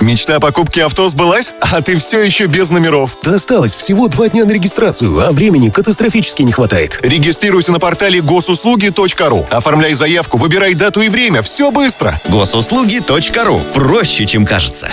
Мечта о покупке авто сбылась, а ты все еще без номеров. Досталось всего два дня на регистрацию, а времени катастрофически не хватает. Регистрируйся на портале госуслуги.ру. Оформляй заявку, выбирай дату и время. Все быстро. Госуслуги.ру. Проще, чем кажется.